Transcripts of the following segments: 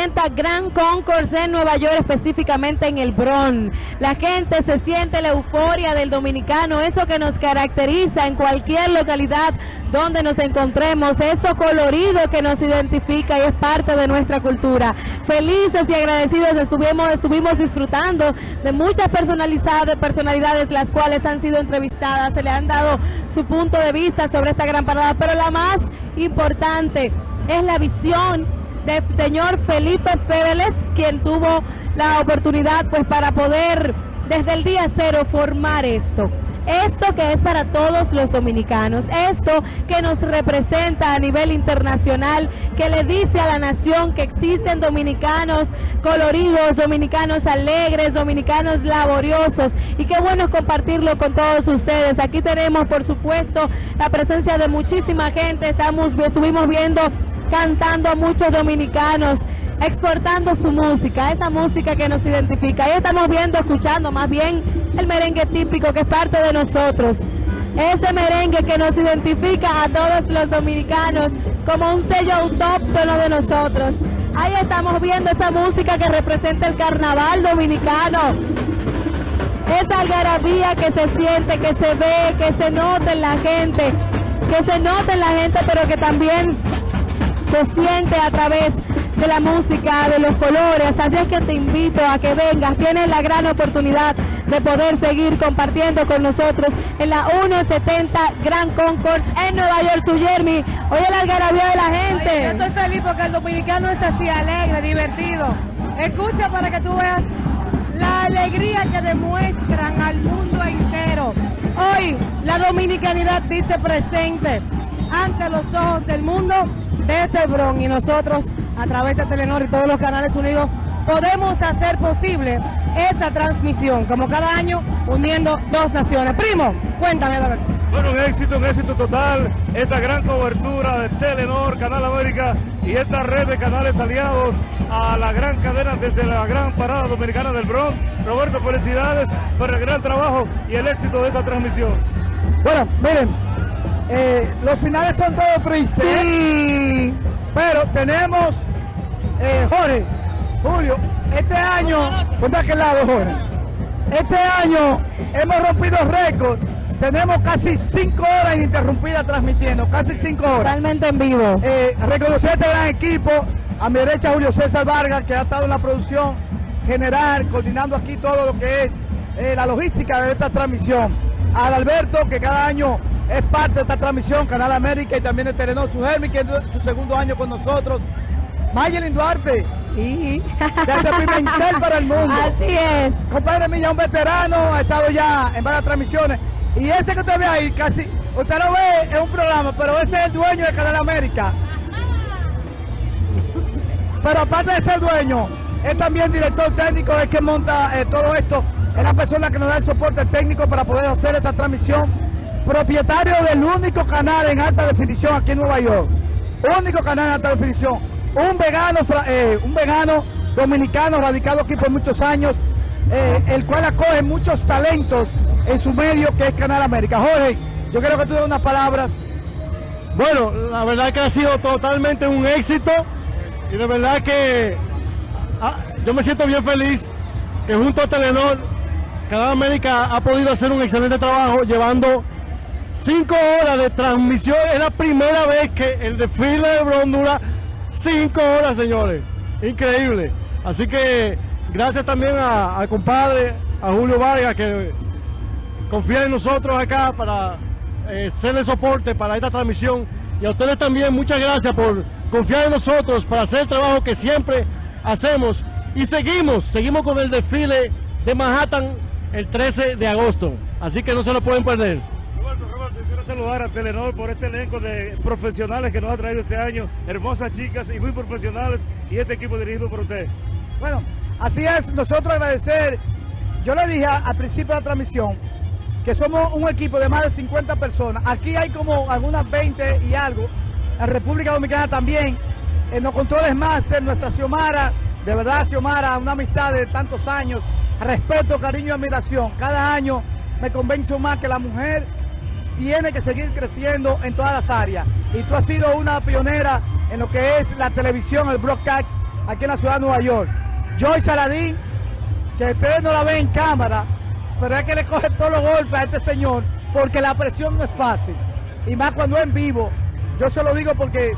70 Grand en Nueva York, específicamente en el Bronx. La gente se siente la euforia del dominicano, eso que nos caracteriza en cualquier localidad donde nos encontremos, eso colorido que nos identifica y es parte de nuestra cultura. Felices y agradecidos estuvimos, estuvimos disfrutando de muchas personalidades, personalidades las cuales han sido entrevistadas, se le han dado su punto de vista sobre esta gran parada, pero la más importante es la visión del señor Felipe Fébeles, quien tuvo la oportunidad pues para poder desde el día cero formar esto. Esto que es para todos los dominicanos, esto que nos representa a nivel internacional, que le dice a la nación que existen dominicanos coloridos, dominicanos alegres, dominicanos laboriosos y qué bueno compartirlo con todos ustedes. Aquí tenemos por supuesto la presencia de muchísima gente, estamos, estuvimos viendo cantando muchos dominicanos exportando su música, esa música que nos identifica. Ahí estamos viendo, escuchando más bien el merengue típico que es parte de nosotros. Ese merengue que nos identifica a todos los dominicanos como un sello autóctono de nosotros. Ahí estamos viendo esa música que representa el carnaval dominicano. Esa algarabía que se siente, que se ve, que se nota en la gente, que se nota en la gente, pero que también se siente a través de la música, de los colores. Así es que te invito a que vengas. Tienes la gran oportunidad de poder seguir compartiendo con nosotros en la 170 Grand Concourse en Nueva York, su Jeremy. Oye la algarabía de la gente. yo estoy feliz porque el dominicano es así, alegre, divertido. Escucha para que tú veas la alegría que demuestran al mundo entero. Hoy la dominicanidad dice presente ante los ojos del mundo desde Bron y nosotros a través de Telenor y todos los canales unidos podemos hacer posible esa transmisión, como cada año, uniendo dos naciones. Primo, cuéntame, David. Bueno, un éxito, un éxito total, esta gran cobertura de Telenor, Canal América y esta red de canales aliados a la gran cadena desde la gran parada dominicana del Bronx. Roberto, felicidades por el gran trabajo y el éxito de esta transmisión. Bueno, miren, eh, los finales son todos tristes. Sí. Pero tenemos, eh, Jorge, Julio, este año, a aquel lado, Jorge. Este año hemos rompido récord. Tenemos casi cinco horas ininterrumpidas transmitiendo, casi cinco horas. Totalmente en vivo. Eh, reconocer este gran equipo, a mi derecha Julio César Vargas, que ha estado en la producción general, coordinando aquí todo lo que es eh, la logística de esta transmisión. A Alberto, que cada año es parte de esta transmisión, Canal América y también de Telenor, su que es su segundo año con nosotros. Mayelin Duarte, Sí. desde Pimentel para el mundo. Así es. Compadre mío, un veterano, ha estado ya en varias transmisiones. Y ese que usted ve ahí, casi, usted lo ve en un programa, pero ese es el dueño de Canal América. Pero aparte de ser dueño, es también director técnico, es que monta eh, todo esto. Es la persona que nos da el soporte técnico para poder hacer esta transmisión. Propietario del único canal en alta definición aquí en Nueva York. Único canal en alta definición. Un vegano, eh, un vegano dominicano radicado aquí por muchos años, eh, el cual acoge muchos talentos en su medio que es Canal América. Jorge, yo quiero que tú des unas palabras. Bueno, la verdad que ha sido totalmente un éxito y de verdad que ah, yo me siento bien feliz que junto a Telenor, Canal América ha podido hacer un excelente trabajo llevando cinco horas de transmisión. Es la primera vez que el desfile de Bron dura cinco horas, señores. Increíble. Así que gracias también al compadre, a Julio Vargas, que confía en nosotros acá para eh, serle soporte para esta transmisión. Y a ustedes también muchas gracias por confiar en nosotros para hacer el trabajo que siempre hacemos. Y seguimos, seguimos con el desfile de Manhattan el 13 de agosto. Así que no se lo pueden perder. Saludar a Telenor por este elenco de profesionales que nos ha traído este año, hermosas chicas y muy profesionales, y este equipo dirigido por usted. Bueno, así es, nosotros agradecer. Yo le dije al principio de la transmisión que somos un equipo de más de 50 personas. Aquí hay como algunas 20 y algo. En República Dominicana también. En los controles máster, nuestra Xiomara, de verdad Xiomara, una amistad de tantos años, respeto, cariño y admiración. Cada año me convenzo más que la mujer tiene que seguir creciendo en todas las áreas. Y tú has sido una pionera en lo que es la televisión, el broadcast aquí en la ciudad de Nueva York. Joy Saladín, que ustedes no la ven en cámara, pero es que le coge todos los golpes a este señor, porque la presión no es fácil. Y más cuando es en vivo, yo se lo digo porque, eh,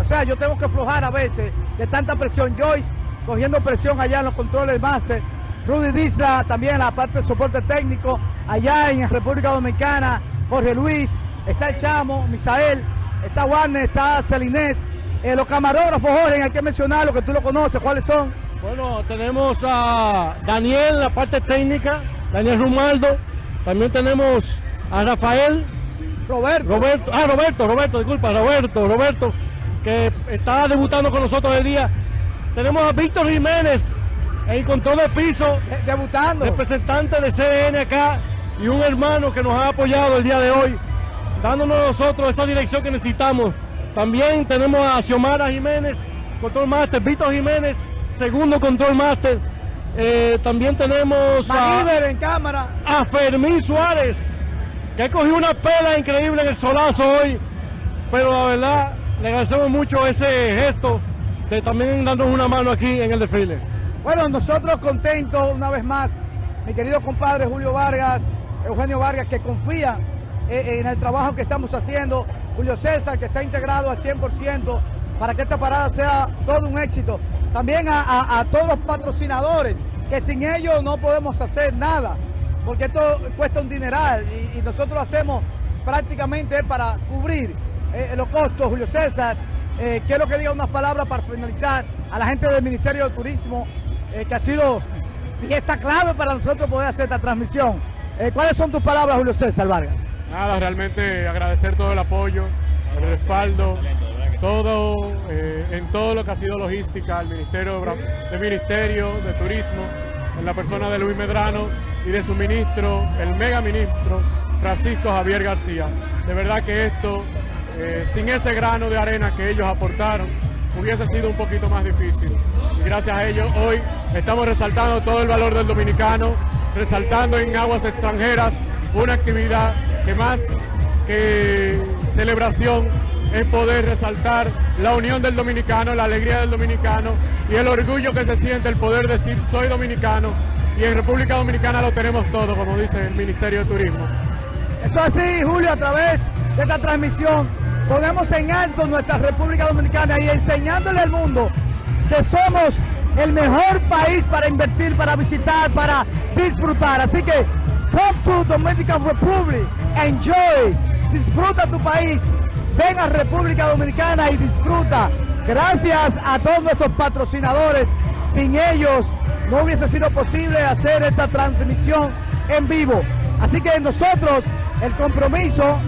o sea, yo tengo que aflojar a veces de tanta presión. Joyce cogiendo presión allá en los controles máster. Rudy Disla también en la parte de soporte técnico, allá en República Dominicana, Jorge Luis, está el Chamo, Misael, está Warner, está Celinés, eh, los camarógrafos, Jorge, hay que mencionarlo, que tú lo conoces, ¿cuáles son? Bueno, tenemos a Daniel la parte técnica, Daniel Rumaldo, también tenemos a Rafael, Roberto. Roberto, ah, Roberto, Roberto, disculpa, Roberto, Roberto, que está debutando con nosotros el día. Tenemos a Víctor Jiménez en control de piso, eh, debutando. representante de CDN acá y un hermano que nos ha apoyado el día de hoy, dándonos nosotros esa dirección que necesitamos. También tenemos a Xiomara Jiménez, control master, Víctor Jiménez, segundo control master. Eh, también tenemos a, en cámara. a Fermín Suárez, que cogió una pela increíble en el solazo hoy, pero la verdad le agradecemos mucho ese gesto de también darnos una mano aquí en el desfile. Bueno, nosotros contentos una vez más, mi querido compadre Julio Vargas, Eugenio Vargas, que confía en el trabajo que estamos haciendo, Julio César, que se ha integrado al 100% para que esta parada sea todo un éxito. También a, todos los patrocinadores, que sin ellos no podemos hacer nada, porque esto cuesta un dineral y, y nosotros lo hacemos prácticamente para cubrir eh, los costos. Julio César, eh, quiero que diga unas palabras para finalizar a la gente del Ministerio de Turismo, eh, que ha sido pieza clave para nosotros poder hacer esta transmisión. Eh, ¿Cuáles son tus palabras, Julio César Vargas? Nada, realmente agradecer todo el apoyo, el respaldo, todo eh, en todo lo que ha sido logística, el Ministerio de, Ministerio de Turismo, en la persona de Luis Medrano y de su ministro, el mega ministro Francisco Javier García. De verdad que esto, eh, sin ese grano de arena que ellos aportaron, hubiese sido un poquito más difícil. Gracias a ellos hoy estamos resaltando todo el valor del dominicano, resaltando en aguas extranjeras una actividad que más que celebración es poder resaltar la unión del dominicano, la alegría del dominicano y el orgullo que se siente el poder decir soy dominicano y en República Dominicana lo tenemos todo, como dice el Ministerio de Turismo. Eso así, Julio, a través de esta transmisión ponemos en alto nuestra República Dominicana y enseñándole al mundo que somos el mejor país para invertir, para visitar, para disfrutar. Así que come to Dominican Republic, enjoy, disfruta tu país, ven a República Dominicana y disfruta. Gracias a todos nuestros patrocinadores, sin ellos no hubiese sido posible hacer esta transmisión en vivo. Así que nosotros, el compromiso,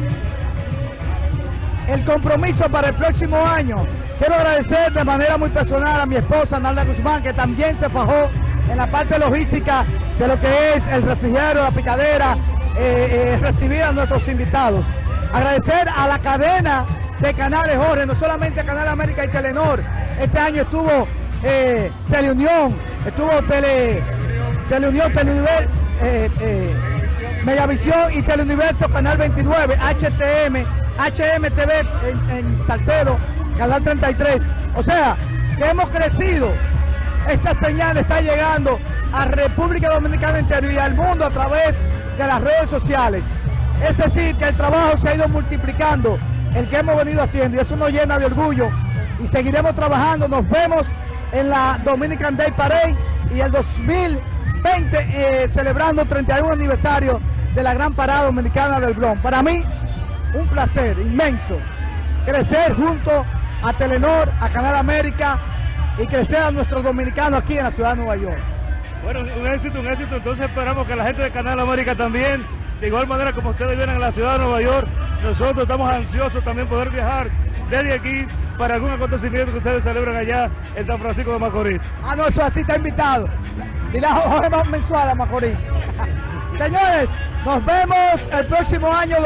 el compromiso para el próximo año. Quiero agradecer de manera muy personal a mi esposa, Nalda Guzmán, que también se fajó en la parte logística de lo que es el refrigerio, la picadera, eh, eh, recibir a nuestros invitados. Agradecer a la cadena de canales Jorge, no solamente Canal América y Telenor. Este año estuvo eh, Teleunión, estuvo Tele, Teleunión, Teleuniver, eh, eh, Megavisión y Teleuniverso, Canal 29, HTM, HMTV en, Salcedo, Canal 33. O sea, que hemos crecido. Esta señal está llegando a República Dominicana entero y al mundo a través de las redes sociales. Es decir, que el trabajo se ha ido multiplicando, el que hemos venido haciendo, y eso nos llena de orgullo. Y seguiremos trabajando. Nos vemos en la Dominican Day Parade y el 2020 eh, celebrando 31 aniversario de la gran parada dominicana del Bronx. Para mí, un placer inmenso crecer junto a Telenor, a Canal América y crecer a nuestros dominicanos aquí en la ciudad de Nueva York. Bueno, un éxito, un éxito. Entonces esperamos que la gente de Canal América también, de igual manera como ustedes vienen a la ciudad de Nueva York, nosotros estamos ansiosos también poder viajar desde aquí para algún acontecimiento que ustedes celebran allá en San Francisco de Macorís. Ah, no, eso así está invitado. Dile a Jorge más mensual a Macorís. Señores, nos vemos el próximo año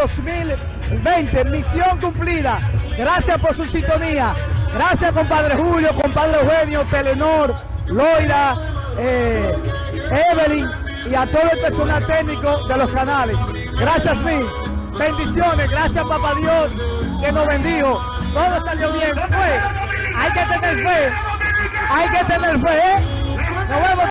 2020. Misión cumplida. Gracias por su sintonía. Gracias, compadre Julio, compadre Eugenio, Telenor, Loira, eh, Evelyn y a todo el personal técnico de los canales. Gracias mil. Bendiciones. Gracias, papá Dios, que nos bendijo. Todo bien. Fue. Hay que tener fe. Hay que tener fe.